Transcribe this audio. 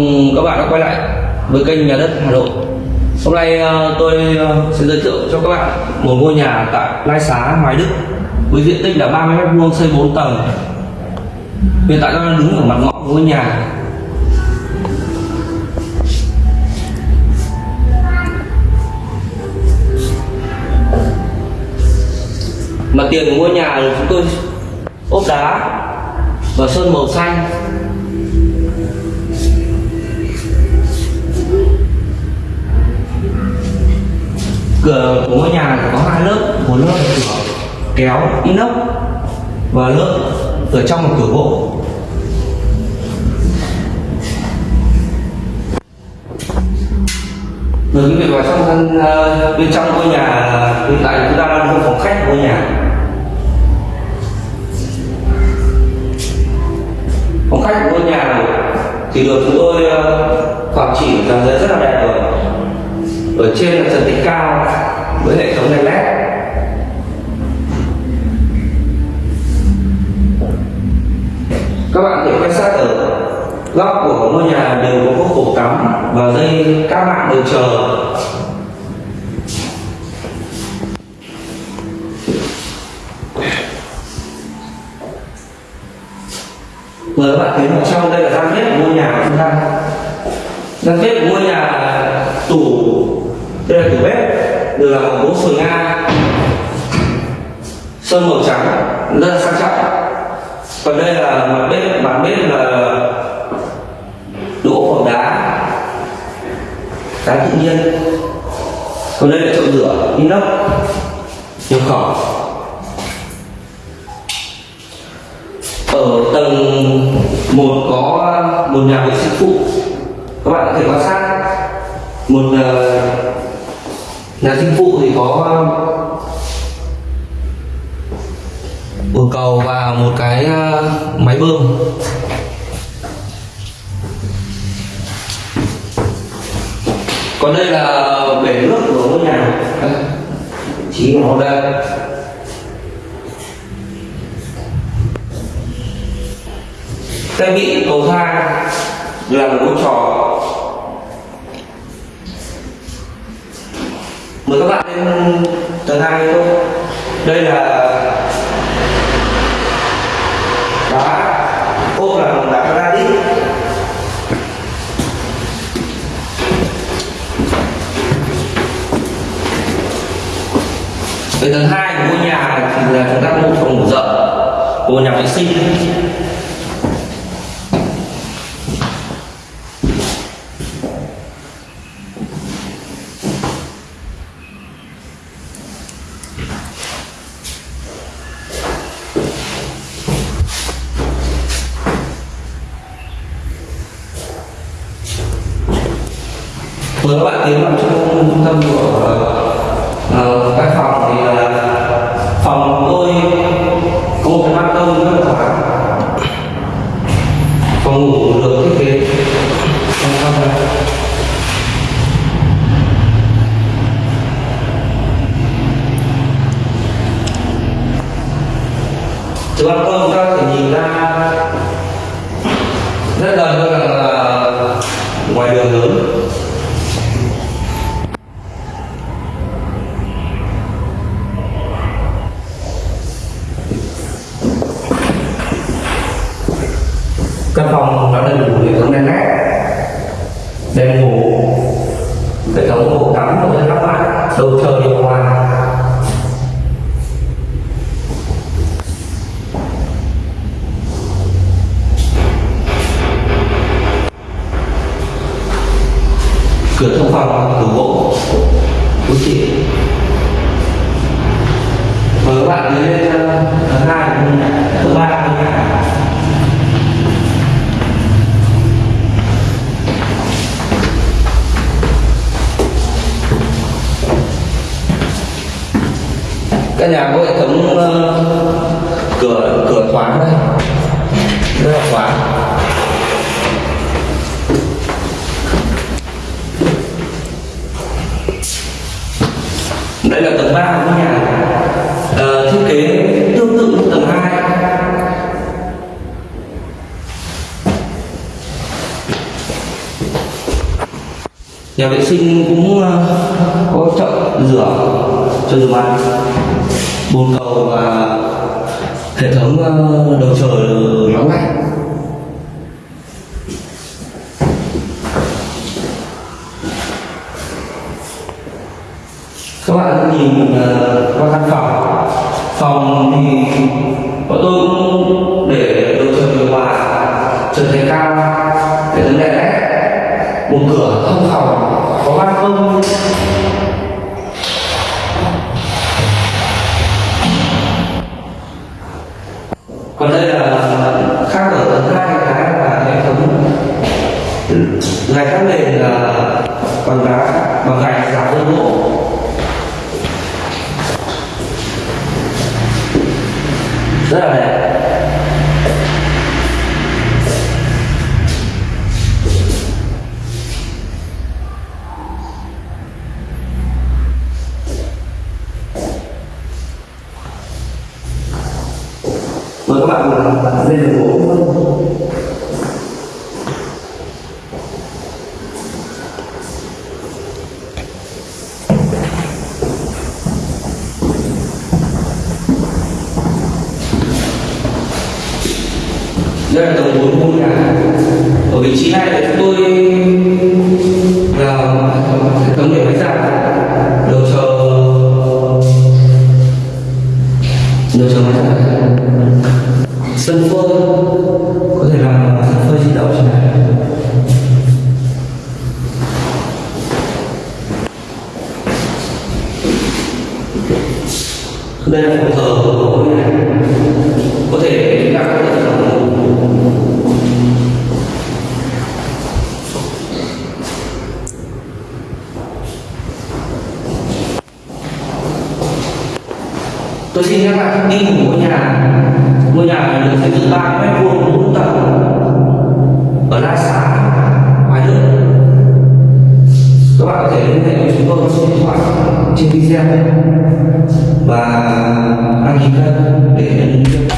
cùng các bạn đã quay lại với kênh nhà đất Hà Nội. Hôm nay ờ, tôi ờ, sẽ giới thiệu cho các bạn một ngôi nhà tại Lai Xá, Hoài Đức với diện tích là 30 m2 xây 4 tầng. Hiện tại tôi đang đứng ở mặt ngõ của ngôi nhà. Mặt tiền của ngôi nhà là chúng tôi ốp đá và sơn màu xanh. Cửa của ngôi nhà có hai lớp. Một lớp là cửa kéo inox và lớp ở trong là cửa gỗ. Rồi quý vị vào trong thân bên trong ngôi nhà hiện tại chúng ta đang trong phòng khách của ngôi nhà. Phòng khách của ngôi nhà này thì được chúng tôi ờ, khoảng trị làm giấy rất là đẹp rồi. Ở trên là trần tích cao với hệ thống đèn led. Các bạn thể quan sát ở góc của ngôi nhà đều có các cổ cắm và dây các bạn đều chờ. Mời các bạn thấy vào trong đây là gian bếp của ngôi nhà của chúng ta. Gian bếp của ngôi nhà là tủ, đây là tủ bếp được là bằng gỗ sồi nga sơn màu trắng, rất là sang trọng. Còn đây là mặt bếp mặt bếp là đỗ phòng đá. Đá tự nhiên. Còn đây là chậu rửa inox nhập khẩu ở tầng một có một nhà vệ sinh phụ. Các bạn có thể quan sát. Một ờ, nhà sinh phụ thì có um, bồn cầu và một cái uh, máy bơm. Còn đây là bể nước của ngôi nhà. Chỉ nó đây. Trang bị cầu thang là một ngôi trò mời các bạn lên tầng hay không đây là đá ốp là bằng đá granite Về tầng hai của ngôi nhà thì là chúng ta có một phòng ngủ rộng. Của nhà vệ sinh. Mời các bạn tiến vào trong trung tâm của ờ, uh, các phòng thì là phòng của tôi có một cái ban công rất là thoáng. Phòng ngủ được thiết kế. Trong trong này từ ban công chúng ta có thể nhìn ra rất gần hơn là, là ờ, ngoài đường lớn căn phòng đã đầy đủ hệ thống đèn led đêm ngủ. Hệ thống bộ cắm của các bạn đầu chơi điều hòa. Cửa thông phòng, cửa gỗ. Quý chị mời các bạn đi lên ờ, thứ hai thứ ba nha căn nhà có hệ thống uh, cửa cửa khóa đây. Đây là khóa. Đây là tầng 3 của nhà. Uh, thiết kế tương tự như tầng 2 nhà vệ sinh cũng uh, có chậu rửa cho rửa mặt bồn cầu và hệ thống ờ, đầu trời nóng lạnh. Các bạn nhìn ờ, qua căn phòng. Phòng thì bọn tôi cũng để đầu trời điều hòa trần thạch cao, hệ thống đèn led một cửa, thông phòng, có ban công. Gạch các nền là bằng đá bằng gạch giả đơn gỗ rất là đẹp mời các bạn cùng lên đường gỗ đây là tầng 4 ngôi nhà. Ở vị trí này thì chúng tôi là hệ thống để máy giặt. Đầu chờ đầu chờ máy giặt. Sân phơi. Có thể làm sân phơi di động trên này đây là phòng thờ của ngôi nhà có thể chúng ta có thể làm tôi xin các bạn đi của ngôi nhà. Ngôi nhà này được xây dựng ba mét vuông bốn tầng. Ở la xá hoài đức các bạn có thể liên hệ với chúng tôi số điện thoại trên video. Và đăng ký kênh để nhận được